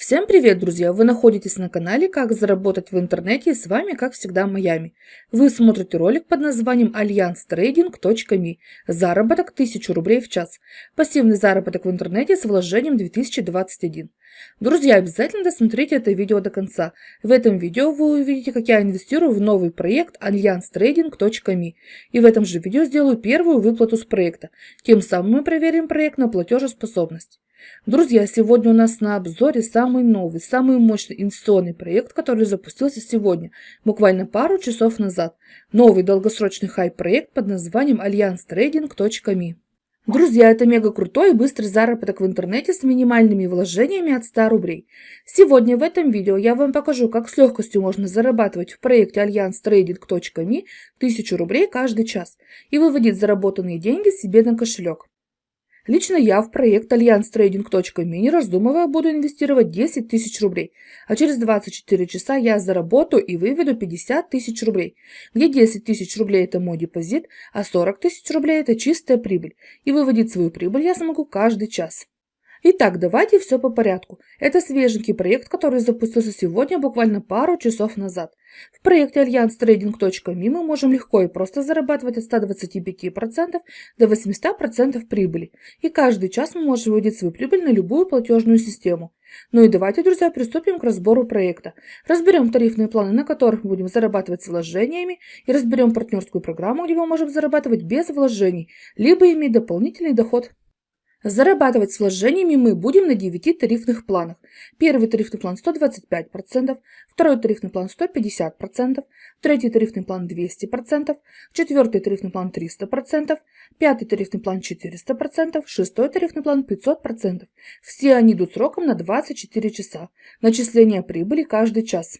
Всем привет, друзья! Вы находитесь на канале «Как заработать в интернете» и с вами, как всегда, Майами. Вы смотрите ролик под названием allianstrading.me Заработок 1000 рублей в час. Пассивный заработок в интернете с вложением 2021. Друзья, обязательно досмотрите это видео до конца. В этом видео вы увидите, как я инвестирую в новый проект allianstrading.me. И в этом же видео сделаю первую выплату с проекта. Тем самым мы проверим проект на платежеспособность. Друзья, сегодня у нас на обзоре самый новый, самый мощный инвестиционный проект, который запустился сегодня, буквально пару часов назад. Новый долгосрочный хайп-проект под названием allianstrading.me. Друзья, это мега крутой и быстрый заработок в интернете с минимальными вложениями от 100 рублей. Сегодня в этом видео я вам покажу, как с легкостью можно зарабатывать в проекте allianstrading.me 1000 рублей каждый час и выводить заработанные деньги себе на кошелек. Лично я в проект не раздумывая, буду инвестировать 10 тысяч рублей, а через 24 часа я заработаю и выведу 50 тысяч рублей, где 10 тысяч рублей это мой депозит, а 40 тысяч рублей это чистая прибыль, и выводить свою прибыль я смогу каждый час. Итак, давайте все по порядку. Это свеженький проект, который запустился сегодня, буквально пару часов назад. В проекте allianstrading.me мы можем легко и просто зарабатывать от 125% до 800% прибыли. И каждый час мы можем выводить свою прибыль на любую платежную систему. Ну и давайте, друзья, приступим к разбору проекта. Разберем тарифные планы, на которых мы будем зарабатывать с вложениями, и разберем партнерскую программу, где мы можем зарабатывать без вложений, либо иметь дополнительный доход. Зарабатывать с вложениями мы будем на 9 тарифных планах. Первый тарифный план 125%, второй тарифный план 150%, третий тарифный план 200%, четвертый тарифный план 300%, пятый тарифный план 400%, шестой тарифный план 500%. Все они идут сроком на 24 часа. Начисление прибыли каждый час.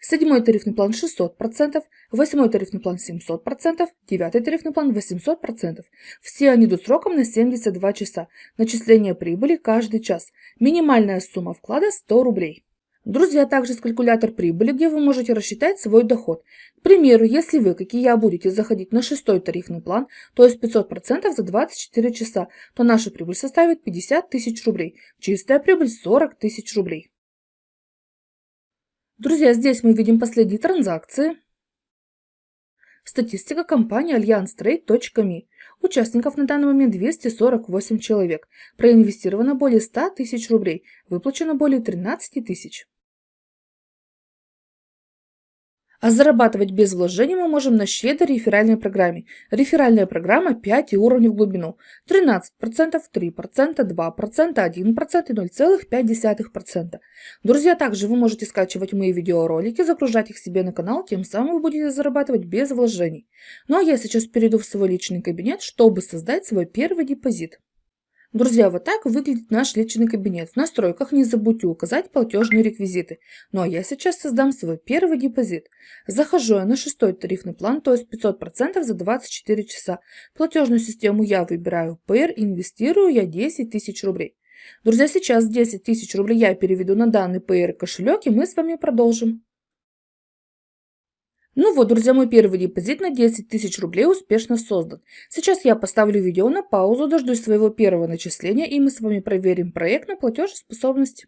Седьмой тарифный план 600%, восьмой тарифный план 700%, девятый тарифный план 800%. Все они идут сроком на 72 часа. Начисление прибыли каждый час. Минимальная сумма вклада 100 рублей. Друзья, также есть калькулятор прибыли, где вы можете рассчитать свой доход. К примеру, если вы, как и я, будете заходить на шестой тарифный план, то есть 500% за 24 часа, то наша прибыль составит 50 тысяч рублей. Чистая прибыль 40 тысяч рублей. Друзья, здесь мы видим последние транзакции. Статистика компании allianstrade.me. Участников на данный момент 248 человек. Проинвестировано более 100 тысяч рублей. Выплачено более 13 тысяч. А зарабатывать без вложений мы можем на щедрой реферальной программе. Реферальная программа 5 уровней в глубину. 13%, 3%, 2%, 1% и 0,5%. Друзья, также вы можете скачивать мои видеоролики, загружать их себе на канал, тем самым вы будете зарабатывать без вложений. Ну а я сейчас перейду в свой личный кабинет, чтобы создать свой первый депозит. Друзья, вот так выглядит наш личный кабинет. В настройках не забудьте указать платежные реквизиты. Ну а я сейчас создам свой первый депозит. Захожу я на шестой тарифный план, то есть 500% за 24 часа. Платежную систему я выбираю PR, инвестирую я 10 тысяч рублей. Друзья, сейчас 10 тысяч рублей я переведу на данный PR кошелек и мы с вами продолжим. Ну вот, друзья, мой первый депозит на 10 тысяч рублей успешно создан. Сейчас я поставлю видео на паузу, дождусь своего первого начисления и мы с вами проверим проект на платежеспособность.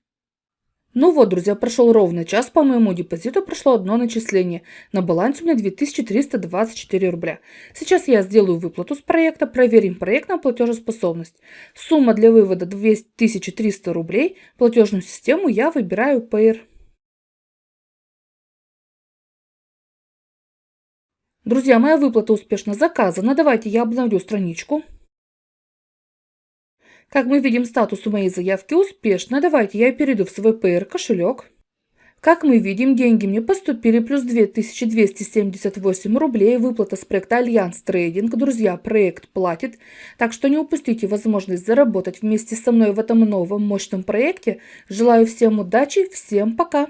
Ну вот, друзья, прошел ровно час, по моему депозиту прошло одно начисление. На балансе у меня 2324 рубля. Сейчас я сделаю выплату с проекта, проверим проект на платежеспособность. Сумма для вывода 2300 рублей, платежную систему я выбираю Payer. Друзья, моя выплата успешно заказана. Давайте я обновлю страничку. Как мы видим, статус у моей заявки успешно. Давайте я перейду в свой Payeer кошелек. Как мы видим, деньги мне поступили плюс 2278 рублей. Выплата с проекта Alliance Trading. Друзья, проект платит. Так что не упустите возможность заработать вместе со мной в этом новом мощном проекте. Желаю всем удачи, всем пока!